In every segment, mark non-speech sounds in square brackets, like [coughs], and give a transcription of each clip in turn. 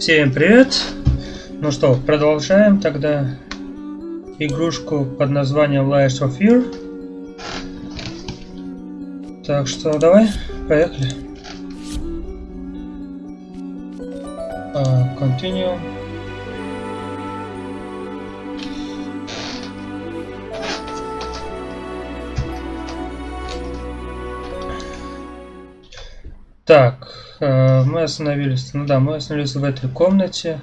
Всем привет! Ну что, продолжаем тогда игрушку под названием Layers of Fear. Так что давай, поехали. Uh, continue. Так, мы остановились. Ну да, мы остановились в этой комнате.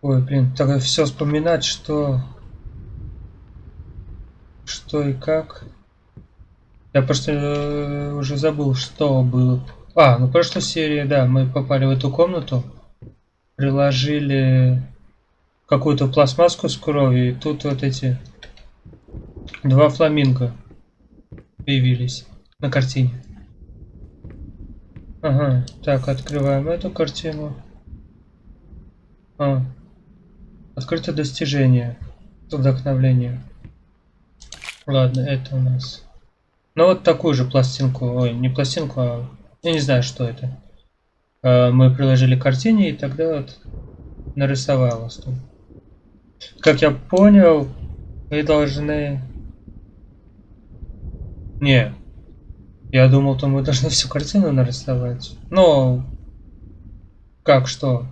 Ой, блин, так все вспоминать, что... Что и как. Я просто э, уже забыл, что было. А, ну в прошлой серии, да, мы попали в эту комнату. Приложили какую-то пластмасску с кровью. И тут вот эти два фламинго появились на картине. Ага, так, открываем эту картину. А, открыто достижение. Вдохновление. Ладно, это у нас. Ну вот такую же пластинку, ой, не пластинку, а я не знаю, что это. А, мы приложили к картине и тогда вот нарисовалось тут. Как я понял, мы должны... Не, я думал, то мы должны всю картину нарисовать. Но как что?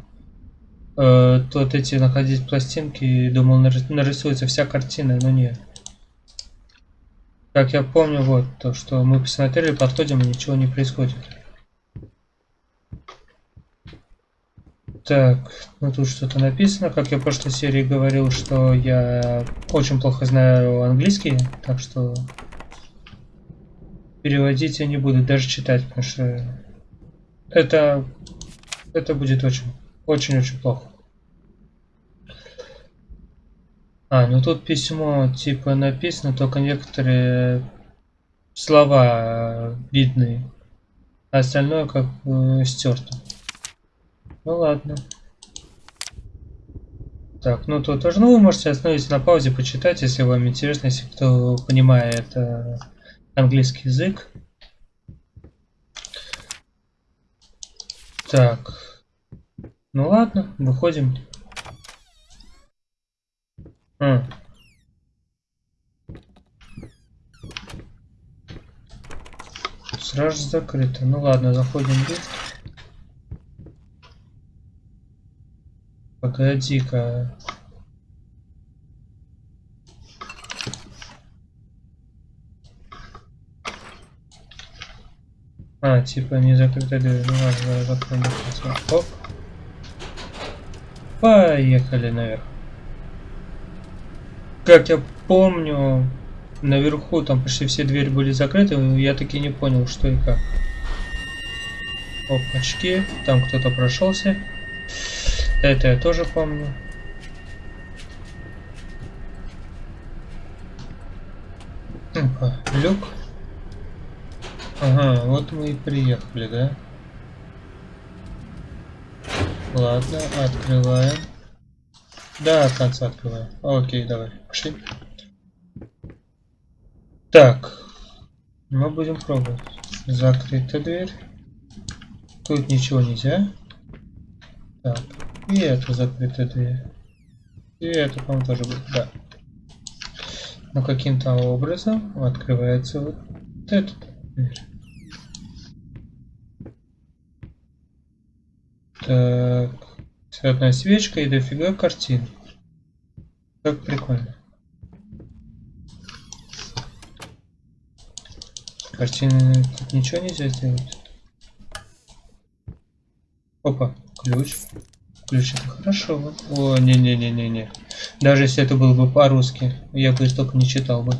Э, тут эти находить пластинки, думал, нарисуется вся картина, но нет. Как я помню, вот то, что мы посмотрели, подходим и ничего не происходит. Так, ну тут что-то написано. Как я в прошлой серии говорил, что я очень плохо знаю английский, так что переводить я не буду, даже читать, потому что это, это будет очень, очень-очень плохо. А, ну тут письмо типа написано, только некоторые слова видны, а остальное как э, стерто. Ну ладно. Так, ну тут тоже, ну вы можете остановиться на паузе, почитать, если вам интересно, если кто понимает э, английский язык. Так. Ну ладно, выходим. А. Сразу закрыто. Ну ладно, заходим в лифт. Погоди-ка. А, типа не закрытая дверь. Ну ладно, закроем. Оп. Поехали наверх. Как я помню, наверху там почти все двери были закрыты, я таки не понял, что и как. Оп, очки. Там кто-то прошелся. Это я тоже помню. Опа, люк. Ага, вот мы и приехали, да? Ладно, открываем. Да, конца открываем. Окей, давай, пошли. Так, мы будем пробовать. Закрыта дверь. Тут ничего нельзя. Так, и это закрытая дверь. И это, по-моему, тоже будет, да. Но каким-то образом открывается вот этот. Так. Одна свечка и дофига картин. Как прикольно. Картины тут ничего нельзя сделать. Опа, ключ. Ключ это хорошо. О, не-не-не-не-не. Даже если это было бы по-русски, я бы столько не читал бы.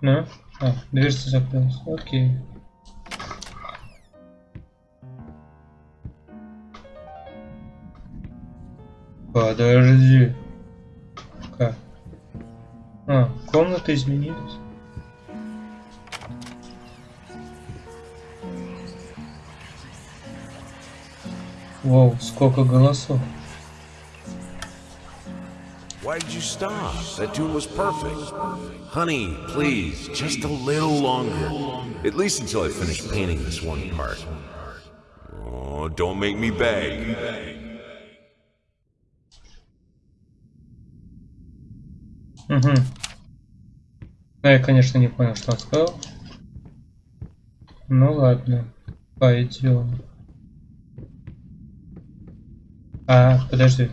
Ну? А, дверца закрылась. Окей. Подожди. Как? А, комната изменилась. Вау, сколько голосов. Why did you stop? That tune was perfect. Honey, please, just a little longer. At least until I finish painting this one part. Oh, don't make me beg. Угу. Да, я, конечно, не понял, что он сказал. Ну ладно, пойдем. А, подожди.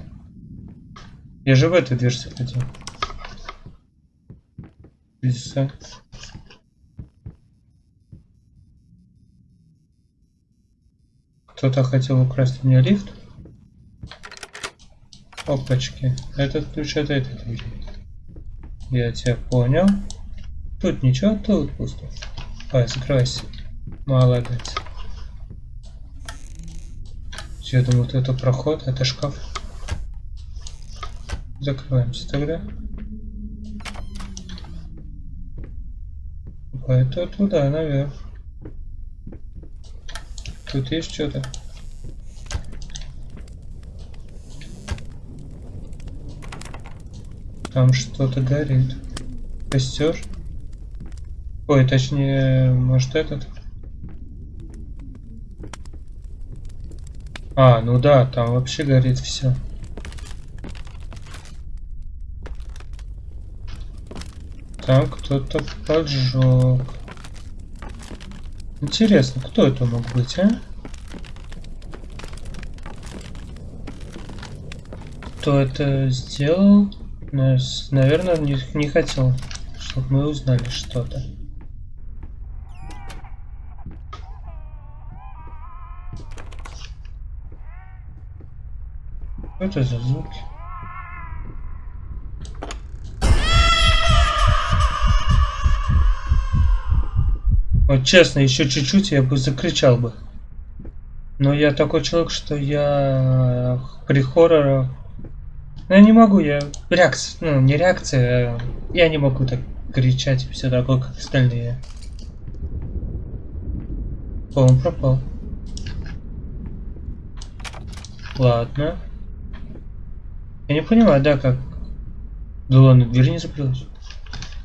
Я же в эту дверь заходил. Лиса. Кто-то хотел украсть у меня лифт. Опачки. Этот ключ от этой двери. Я тебя понял. Тут ничего, тут пусто. Ой, закройся. Молодец. Я думаю, это проход, это шкаф. Закрываемся тогда. Это туда, наверх. Тут есть что-то. Там что-то горит. Костер? Ой, точнее, может этот? А, ну да, там вообще горит все. Там кто-то поджег. Интересно, кто это мог быть, а? Кто это сделал? Наверное, не, не хотел, чтобы мы узнали что-то. Что это за звуки? Вот честно, еще чуть-чуть я бы закричал бы. Но я такой человек, что я при хоррорах... Ну, я не могу, я... Реакция, ну, не реакция, а я не могу так кричать и все такое, как остальные. О, он пропал. Ладно. Я не понимаю, да, как... Да ладно, дверь не закрылась.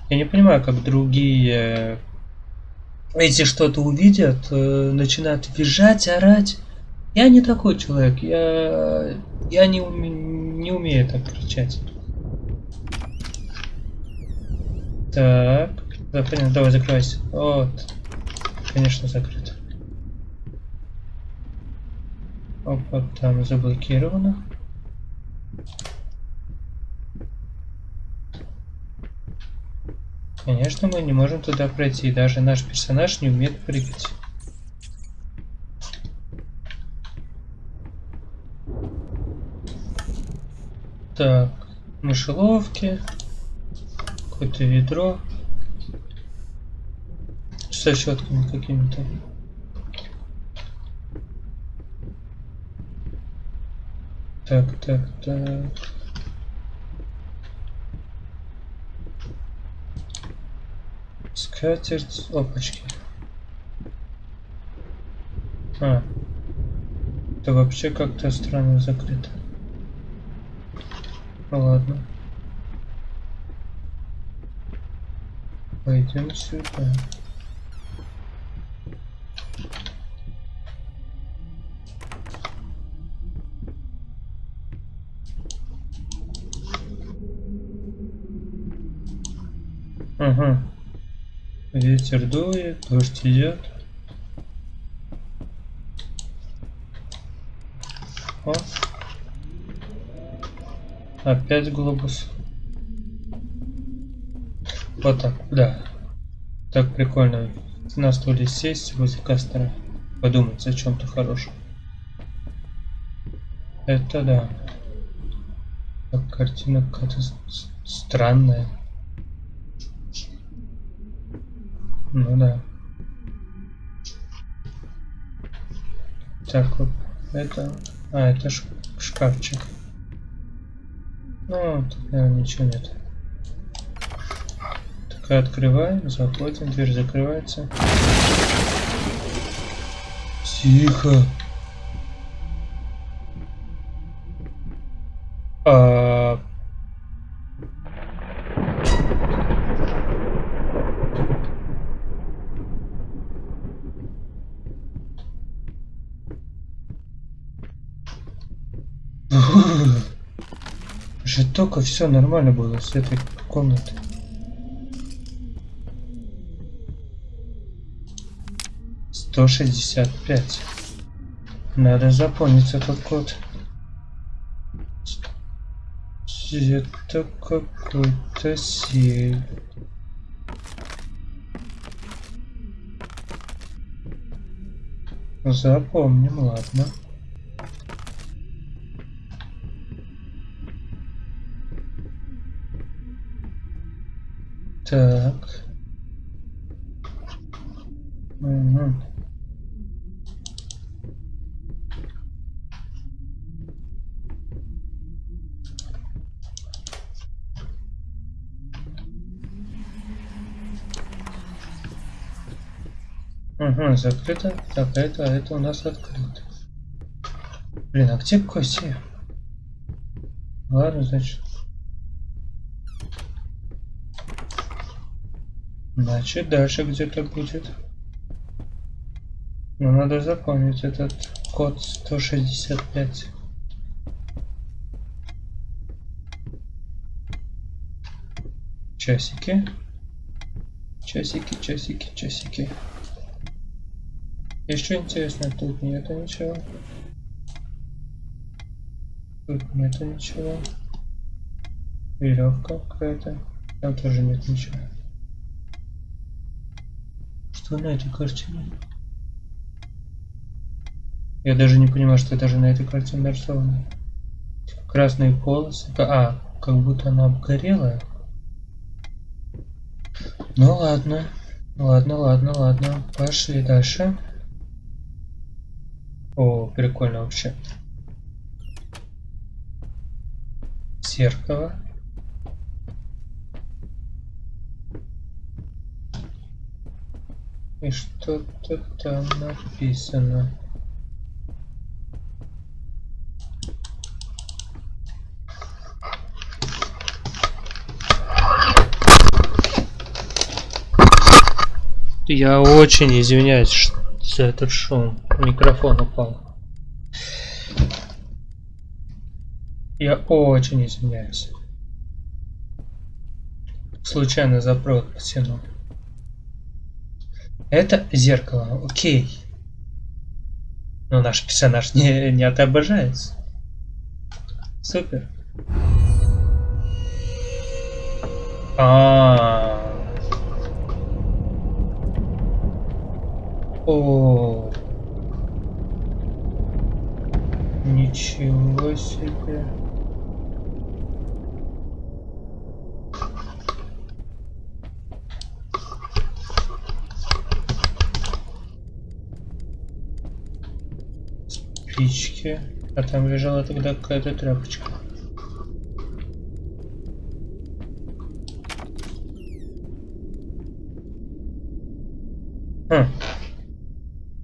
Я не понимаю, как другие эти что-то увидят, э, начинают визжать, орать. Я не такой человек, я, я не, уме, не умею так кричать. Так, да, понятно, давай закройся. Вот, конечно, закрыто. Опа, там заблокировано. Конечно, мы не можем туда пройти. Даже наш персонаж не умеет прыгать. Так, мышеловки. Какое-то ведро. Со щетками какими-то. Так, так, так. Скатерть, опачки. А. Это вообще как-то странно закрыто. Ну ладно. Пойдем сюда. Ага. Ветер дует, дождь идет. О. Опять глобус. Вот так, да. Так прикольно. На стуле сесть возле костра. Подумать о чем-то хорошем. Это да. Так, картина какая-то странная. Ну да. Так, вот это... А, это шкафчик. Ну, тут, наверное, ничего нет. Так, открываем, заходим, дверь закрывается. Тихо. Только все нормально было с этой комнатой. Сто шестьдесят пять. Надо запомнить этот код. Это какой-то сейф. Запомним, ладно. Так. Угу. Угу, закрыто. Так, это, а это у нас открыто. Блин, а где Коси? Ладно, значит. Значит, дальше где-то будет. Но надо запомнить этот код 165. Часики. Часики, часики, часики. Еще интересно, тут нету ничего. Тут нету ничего. Веревка какая-то. Там тоже нет ничего. Этой картине? Я даже не понимаю, что даже на этой картине нарисовано. Красные полосы. А, как будто она обгорела. Ну ладно. Ладно, ладно, ладно. Пошли дальше. О, прикольно вообще. Зеркало. И что-то там написано. Я очень извиняюсь за этот шум. Микрофон упал. Я очень извиняюсь. Случайно за провод потянул. Это зеркало, окей. Но наш персонаж не, не отображается. Супер. А. О, ничего себе. Спички. А там лежала тогда какая-то тряпочка. Хм.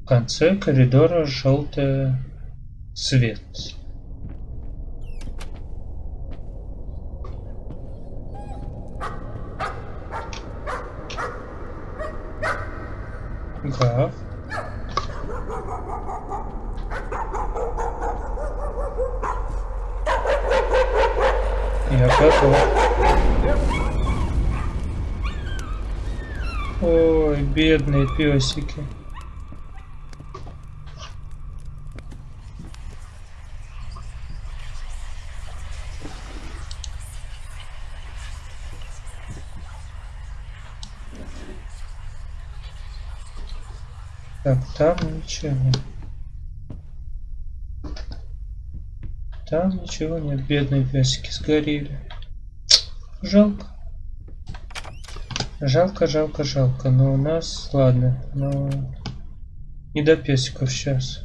В конце коридора желтый свет. Гав. Я готов. Ой, бедные песики. Так, там ничего. Там ничего нет, бедные песики сгорели. Жалко. Жалко, жалко, жалко. Но у нас, ладно, но не до песиков сейчас.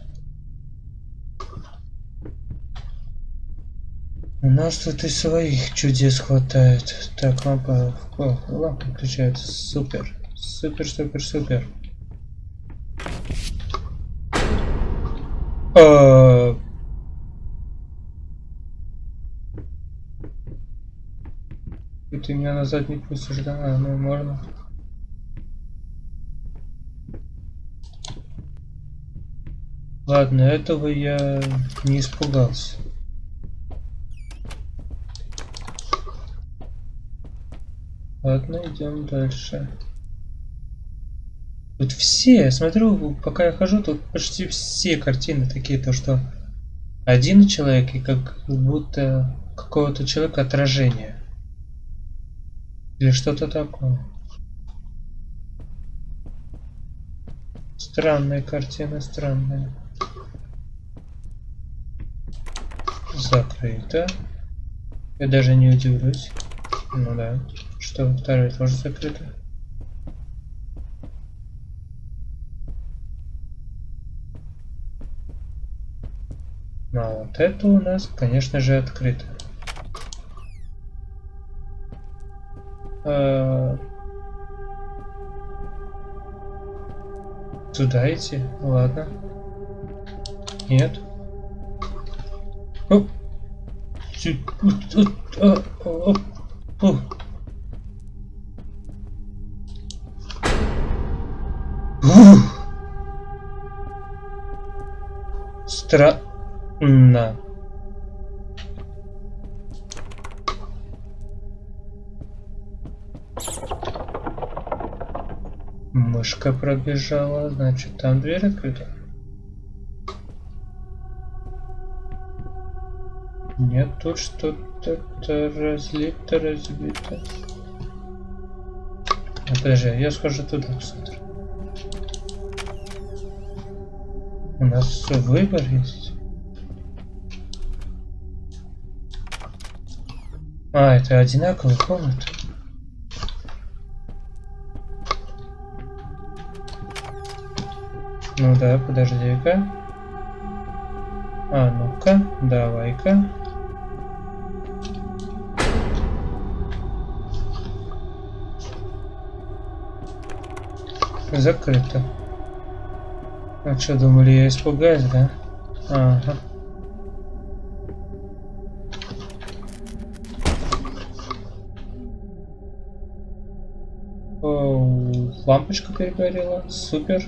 У нас тут и своих чудес хватает. Так, лампа, о, лампа включается. Супер, супер, супер, супер. А... ты меня назад не пустишь, да? А, ну, можно. Ладно, этого я не испугался. Ладно, идем дальше. Тут все, смотрю, пока я хожу, тут почти все картины такие, то что один человек и как будто какого-то человека отражение. Или что-то такое. Странная картина, странная. Закрыто. Я даже не удивлюсь. Ну да. Что, вторая тоже закрыта. Ну а вот это у нас, конечно же, открыто. А... Туда идти? Ладно. Нет. Оп. Странно. Мышка пробежала, значит там дверь открыта. Нет, тут что-то разлито, разбито. А, подожди, я схожу туда, посмотрю. У нас выбор есть. А, это одинаковые комнаты. Ну да, подожди-ка. А, ну-ка, давай-ка. Закрыто. А что, думали, я испугаюсь, да? Ага. О, лампочка перегорела. Супер.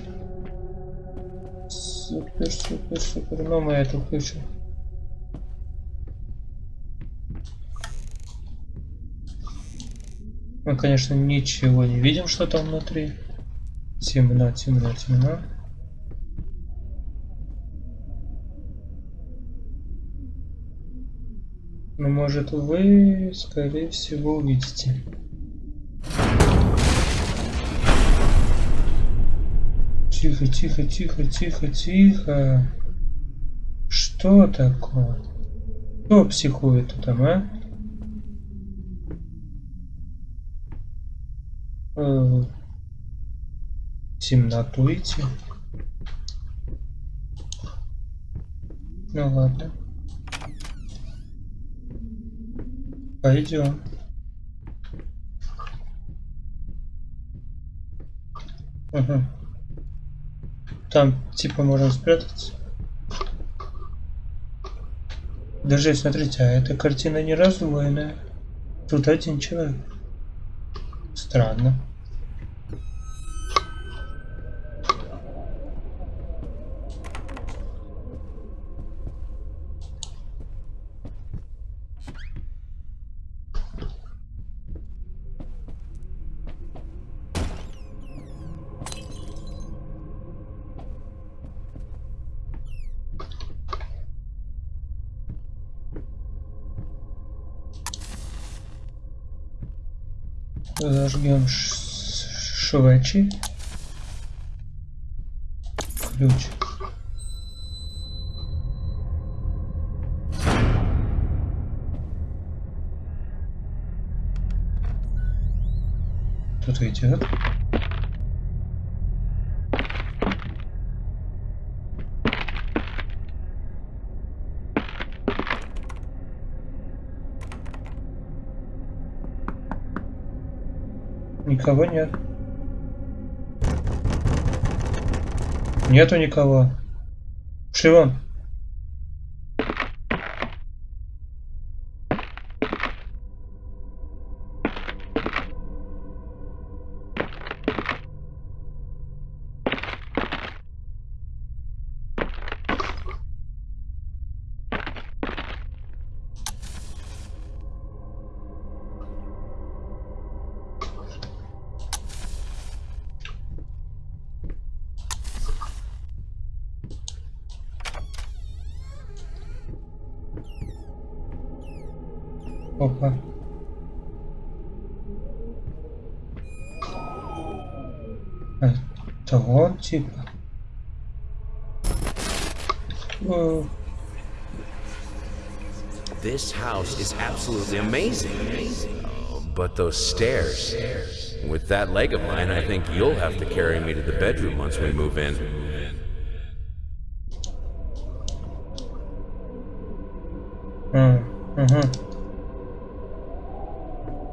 Супер, супер, супер. Но мы это включим. Мы, конечно, ничего не видим, что там внутри. Темно, темно, темно. Но может вы, скорее всего, увидите. Тихо, тихо, тихо, тихо, тихо. Что такое? Кто психует там, а? Э, темноту идти. Ну ладно. Пойдем. Угу. Там типа можно спрятаться. Даже смотрите, а эта картина не раздвоенная. Тут один человек. Странно. Зажгем швечи. Ключ. Тут идет. Никого нет. Нету никого. Шли вон. Это он типа. О, This house is absolutely amazing. Oh, but those stairs. With that leg of mine, I think you'll have to carry me to the bedroom once we move in. А, ага.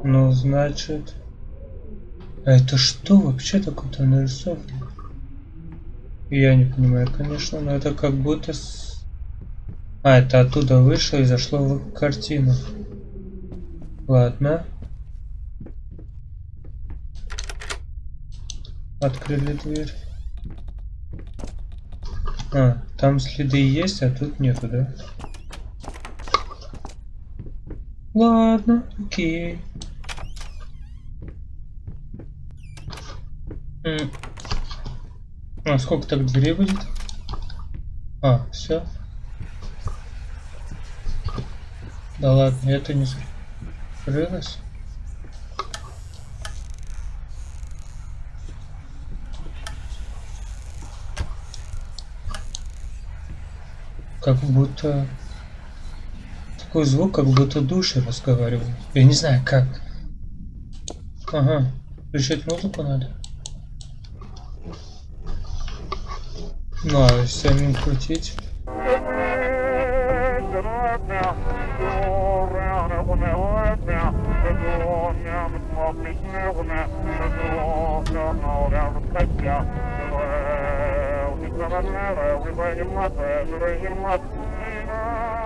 Ну, значит... А это что вообще такое там нарисовано? Я не понимаю, конечно, но это как будто... С... А, это оттуда вышло и зашло в картину. Ладно. Открыли дверь. А, там следы есть, а тут нету, да? Ладно, окей. М. А сколько так дверей будет? А, все. Да ладно, это не закрылось. Как будто такой звук, как будто души разговаривают. Я не знаю как. Ага. Включать музыку надо. Ну а самим крутить.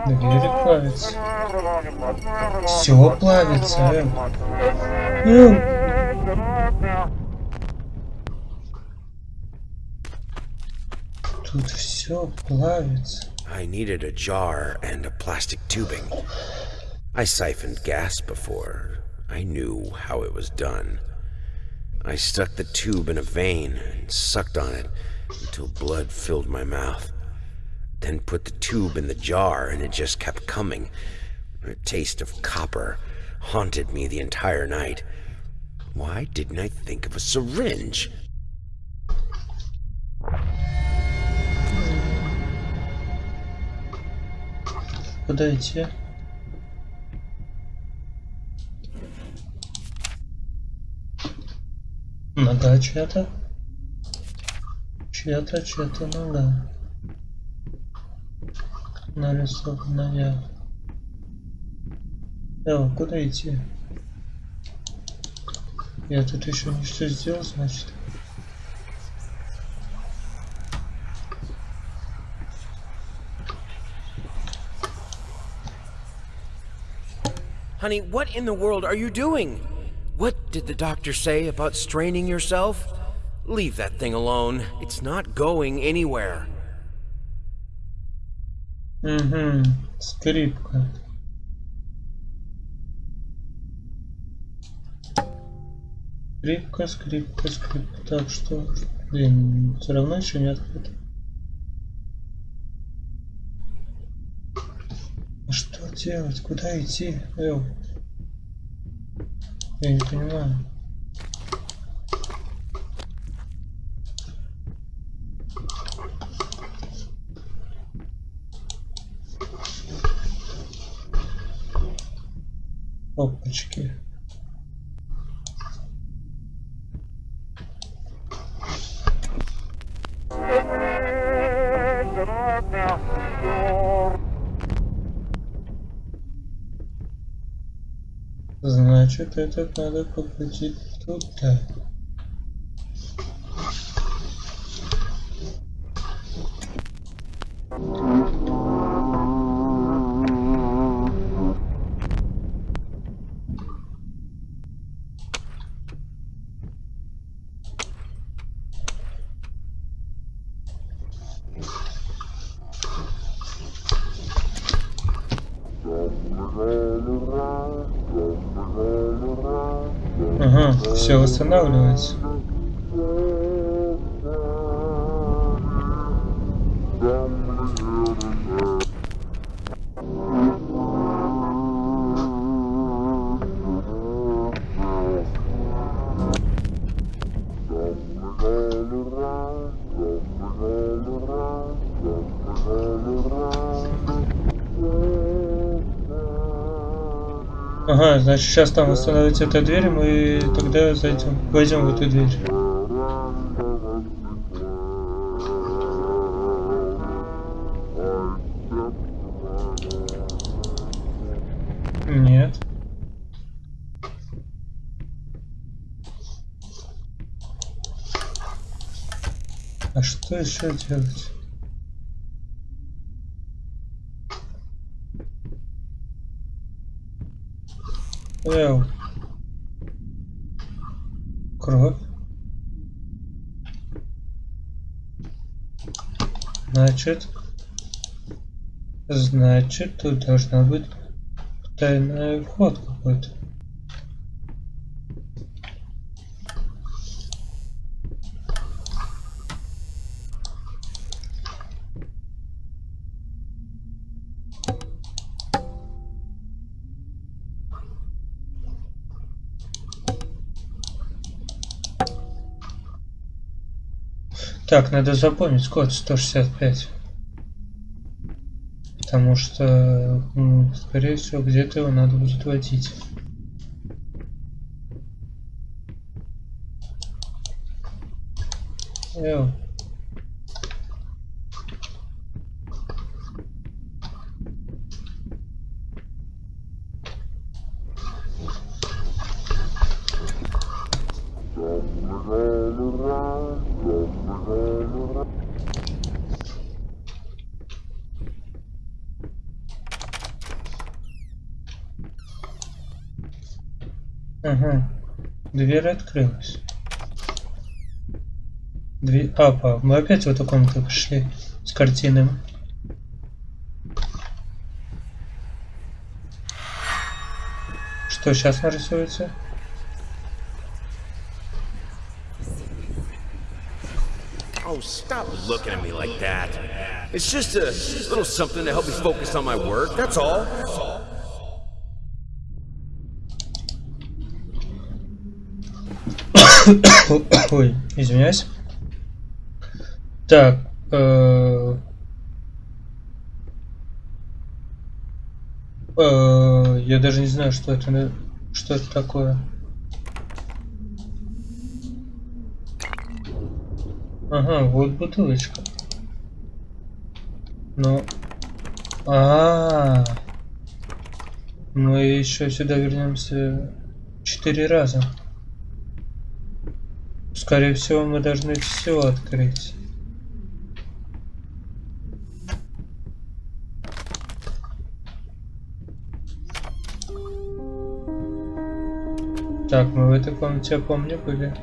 Двери плавятся. Все плавится, э. I needed a jar and a plastic tubing. I siphoned gas before. I knew how it was done. I stuck the tube in a vein and sucked on it until blood filled my mouth. Then put the tube in the jar and it just kept coming. A taste of copper haunted me the entire night. Why didn't I think of a syringe? Куда идти? Нога чья-то? Чья-то, чья-то нога. Нарисованная. Эва, куда идти? Я тут еще все сделал, значит. Honey, what in the world are you doing? What did the doctor say about straining yourself? Leave that thing alone. It's not going anywhere. Угу, скрипка. Скрипка, скрипка, скрипка. Так, что? Блин, все равно еще не открыто. Что делать? Куда идти? Эл? Я не понимаю. Опачки. Значит, этот надо покрутить туда. Ага, Значит, сейчас там остановится эта дверь, мы тогда зайдем, войдем в эту дверь. Нет. А что еще делать? Эу. Кровь. Значит, значит, тут должна быть тайный вход какой-то. Так, надо запомнить код 165. Потому что, ну, скорее всего, где-то его надо будет вводить. Эу. Дверь открылась. Дверь... Апа, мы опять в эту комнату пришли с картинами. Что сейчас нарисуется? Oh, stop looking at me like that. It's just a little something to help me focus on my work, that's all. [coughs] Ой, извиняюсь. Так. э, э, Я даже не знаю, что это, что это такое. Ага, вот бутылочка. Ну, а, мы еще сюда вернемся четыре раза. Скорее всего, мы должны все открыть. Так, мы в этой комнате, я помню, были.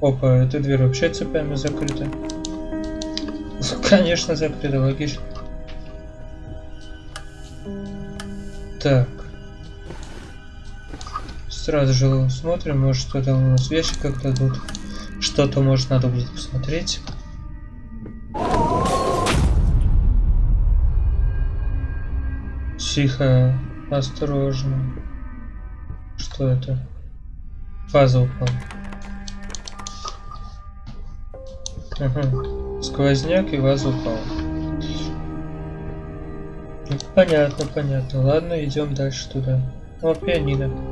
Опа, эта дверь вообще цепями закрыта. [laughs] Конечно, закрыта, логично. Так. Сразу же смотрим, может что там у нас вещи как-то тут. Что-то может надо будет посмотреть. Тихо, осторожно. Что это? Фаза упала. Ага. Сквозняк и ваза упала. Понятно, понятно. Ладно, идем дальше туда. О, пианино.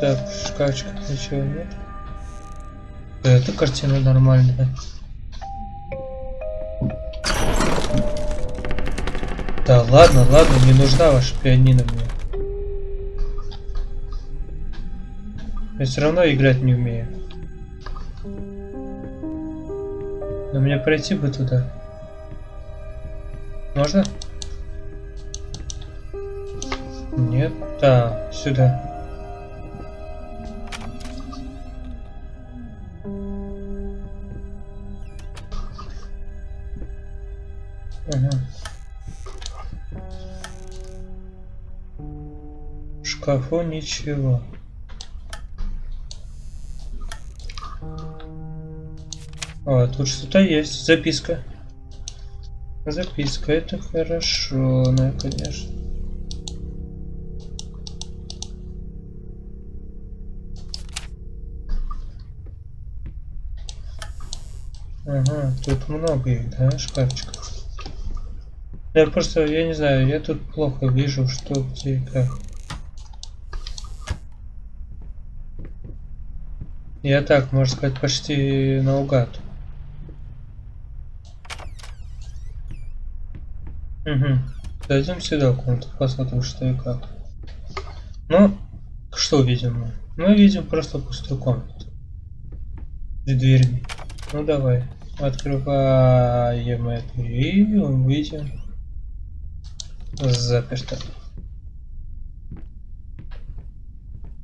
Так, в ничего нет. Эта картина нормальная. Да ладно, ладно, не нужна ваша пианино мне. Я все равно играть не умею. Но мне пройти бы туда. Можно? Нет. Да, сюда. Шкафу ничего. А, тут что-то есть. Записка. Записка, это хорошо, ну, конечно. Ага, тут много их, да, шкафчиков. Я просто, я не знаю, я тут плохо вижу, что где и как. Я так, можно сказать, почти наугад. Угу. Зайдем сюда в комнату, посмотрим, что и как. Ну, что видим мы? Мы видим просто пустую комнату. С дверьми. Ну давай. Открываем это и увидим. Заперто.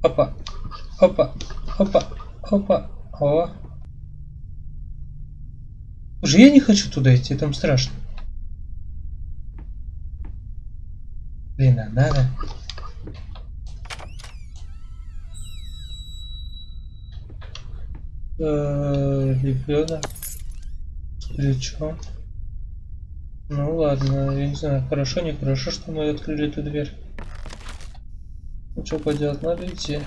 Опа. Опа. Опа. Опа. О. Уже я не хочу туда идти, там страшно. Блин, а надо. Э, ребенок с плечом. Ну ладно, я не знаю, хорошо, не хорошо, что мы открыли эту дверь. Ну что поделать, надо идти.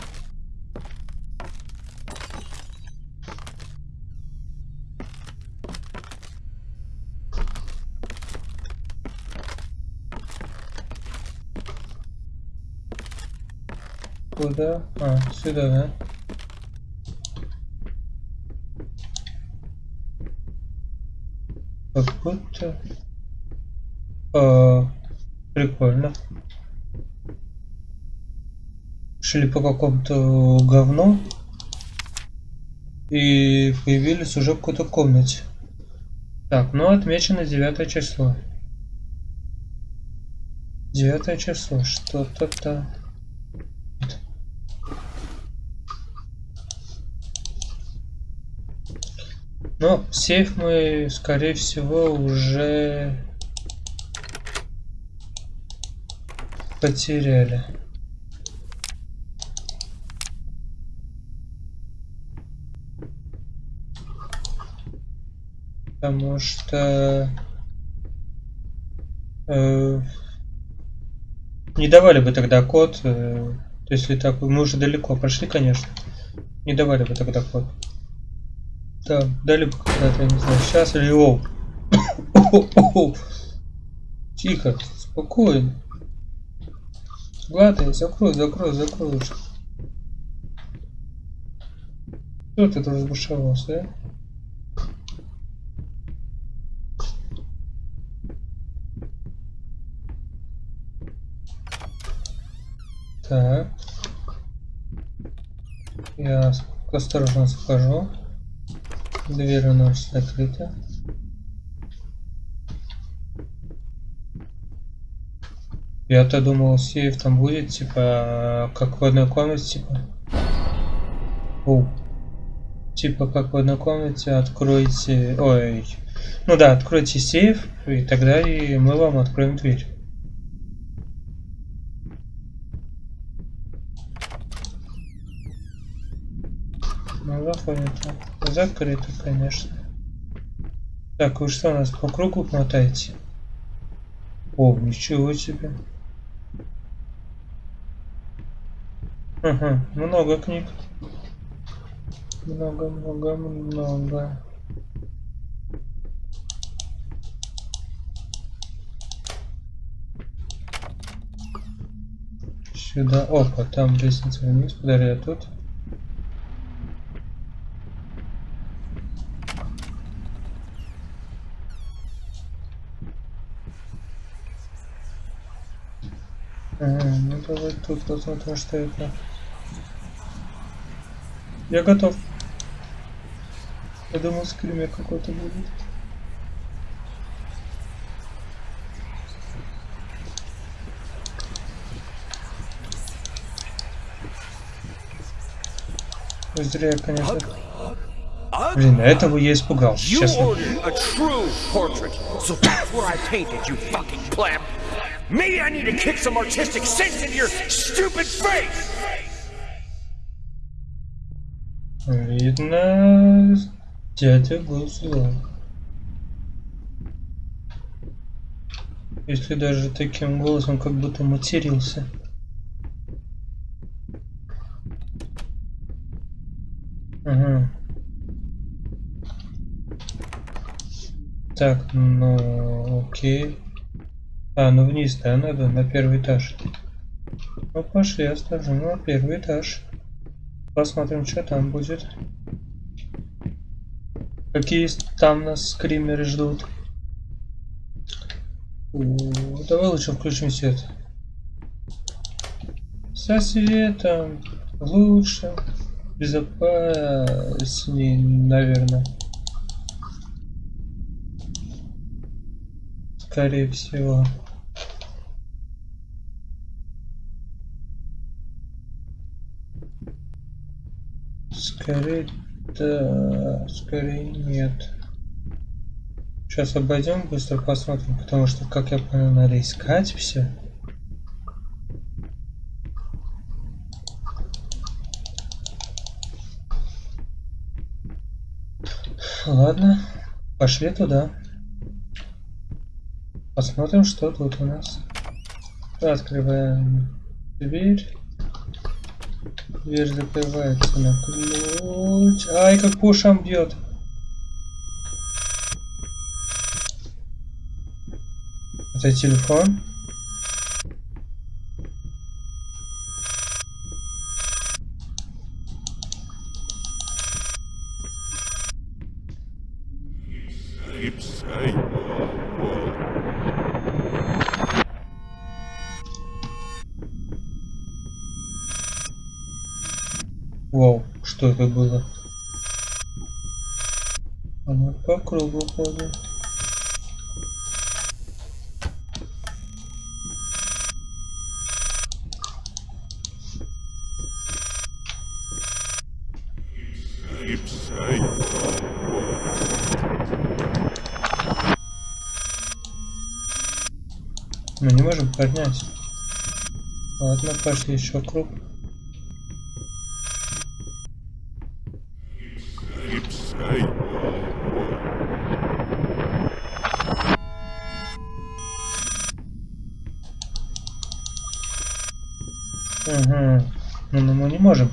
Куда? А, сюда, да? Как будто... А, прикольно. Шли по какому-то говну. И появились уже в какой-то комнате. Так, ну отмечено девятое число. Девятое число, что-то там. Но сейф мы, скорее всего, уже потеряли. Потому что э, не давали бы тогда код, э, если так, мы уже далеко прошли, конечно, не давали бы тогда код. Да, дали бы когда-то, не знаю, сейчас или оу. [coughs] Тихо, спокойно. Ладно, закрой, закрой, закрой. Кто ты тут разбушевался, а? Так. Я осторожно схожу. Дверь у нас закрыта. Я-то думал, сейф там будет, типа, как в одной комнате, типа. О. Типа, как в одной комнате, откройте... Ой. Ну да, откройте сейф, и тогда и мы вам откроем дверь. Ну, заходит. Закрыто, конечно. Так, вы что, нас по кругу мотаете? О, ничего себе. Ага, много книг. Много, много, много. Сюда. Опа, там лестница вниз. Подожди, я тут. Ага, ну давай тут посмотрим, что это. Я готов. Я думал, скример какой-то будет. Зря, конечно. Блин, этого я испугался, честно. Maybe I need to kick some artistic sense into your stupid face! Видно, дядя был злой. Если даже таким голосом, как будто матерился. Ага. Так, ну окей. А, ну вниз, да, надо, на первый этаж. Ну пошли, осторожно, ну, на первый этаж. Посмотрим, что там будет. Какие там нас скримеры ждут. О, давай лучше включим свет. Со светом лучше, безопаснее, наверное. Скорее всего. Скорее да, скорее нет. Сейчас обойдем, быстро посмотрим, потому что, как я понял, надо искать все. Ладно, пошли туда. Посмотрим, что тут у нас. Открываем дверь. Дверь закрывается на ключ. Ай, как по ушам бьет. Это телефон. Кругу ходим. Мы не можем поднять. Ладно, пошли еще круг.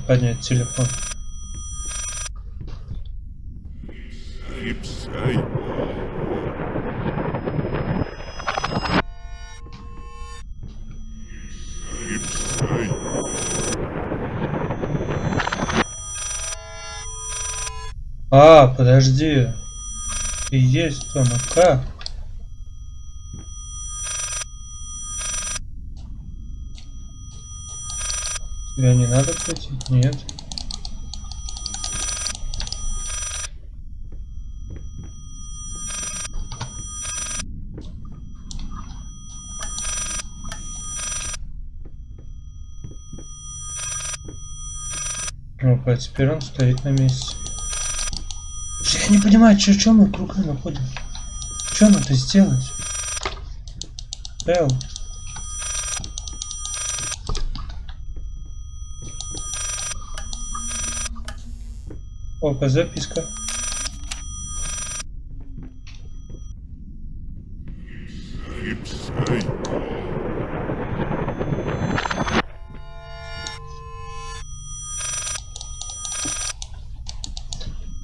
Поднять телефон. А, подожди. И есть ну как? Тебя не надо платить? Нет. Опа, теперь он стоит на месте. Я не понимаю, что, что мы кругом находим? Что надо сделать? Эл. Опа, записка.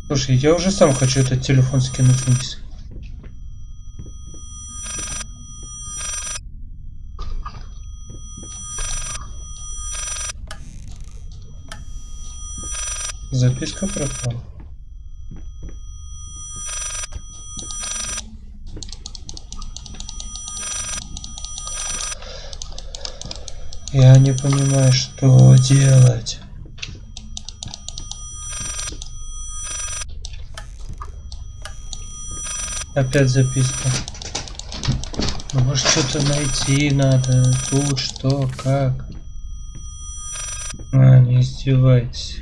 Слушай, я уже сам хочу этот телефон скинуть вниз. Записка пропала. Я не понимаю, что делать. Опять записка. Ну, может что-то найти надо. Тут что, как? А, не издевайтесь.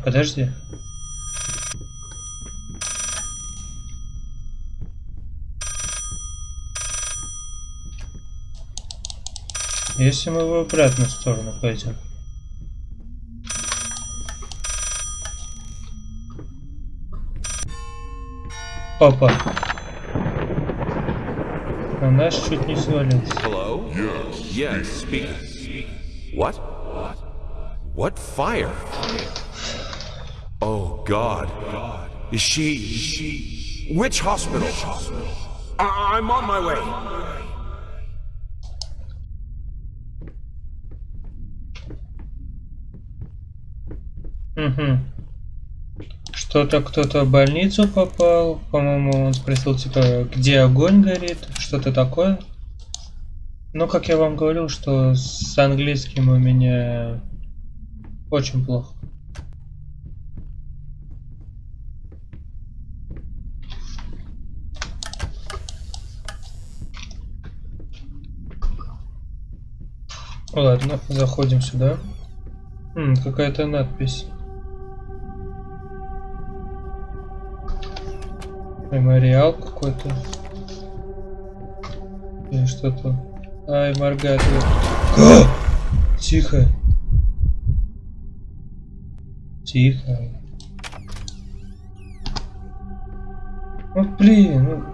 А, подожди. Если мы в обратную сторону пойдем. Опа. На нас чуть не свалился. Hello? Yes. Yes, speaking. What? What fire? God. Is she... Which hospital? I- I'm on my way. Угу. Что-то кто-то в больницу попал. По-моему, он спросил, типа, где огонь горит, что-то такое. Но, как я вам говорил, что с английским у меня очень плохо. Ладно, заходим сюда. Какая-то надпись. Мемориал какой-то. Или что-то. Ай, моргает. [gasps] Тихо. Тихо. Ну блин,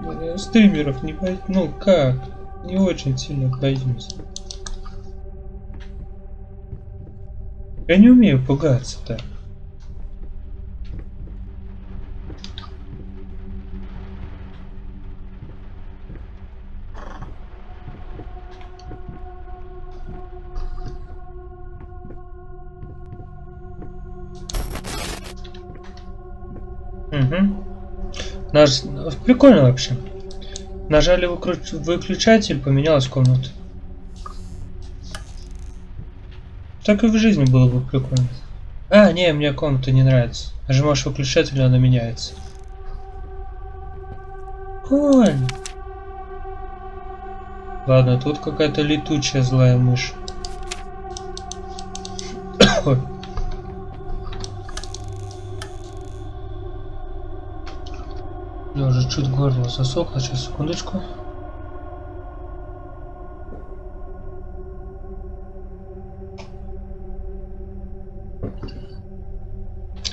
ну, э, стримеров не боюсь. Ну как? Не очень сильно боюсь. Я не умею пугаться-то. Наш... Прикольно вообще. Нажали выкру- выключатель, поменялась комната. Так и в жизни было бы прикольно. А, не, мне комната не нравится. Нажимаешь выключатель, она меняется. Ой. Ладно, тут какая-то летучая злая мышь. Ой. Я уже чуть горло засохло, сейчас секундочку.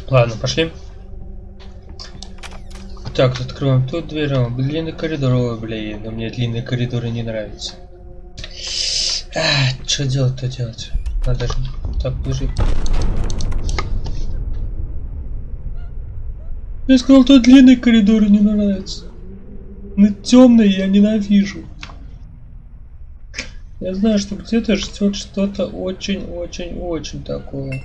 Ладно, пошли. Так, откроем тут дверь. О, длинный коридор. Ой, блин, но мне длинные коридоры не нравятся. А, что делать-то делать? Надо же так выжить. Я сказал, тут длинные коридоры не нравятся. Но темные я ненавижу. Я знаю, что где-то ждет что-то очень-очень-очень такое.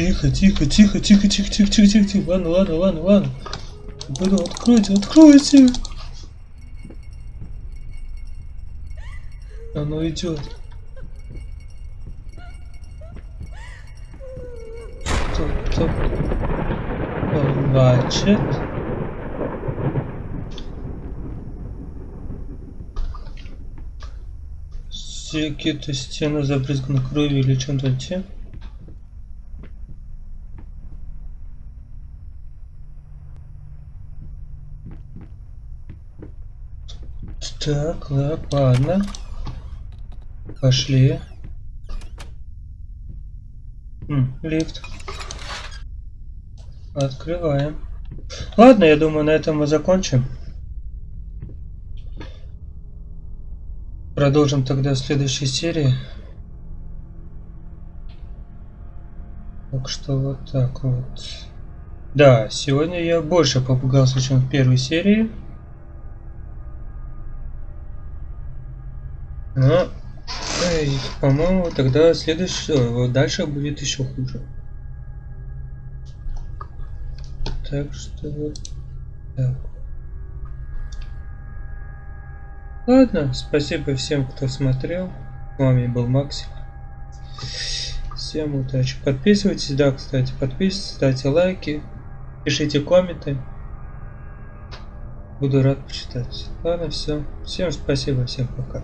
Тихо, тихо, тихо, тихо, тихо, тихо, тихо, тихо, тихо. Ладно, ладно, ладно, ладно. Буду, откройте, откройте. Оно идет. Кто-то плачет. Какие-то стены забрызганы кровью или чем-то тем. Так, ладно. Пошли. М, лифт. Открываем. Ладно, я думаю, на этом мы закончим. Продолжим тогда в следующей серии. Так что вот так вот. Да, сегодня я больше попугался, чем в первой серии. По-моему, тогда следующий, вот дальше будет еще хуже. Так что вот так. Ладно, спасибо всем, кто смотрел. С вами был Максим. Всем удачи. Подписывайтесь, да, кстати, подписывайтесь, ставьте лайки, пишите комменты. Буду рад почитать. Ладно, все. Всем спасибо, всем пока.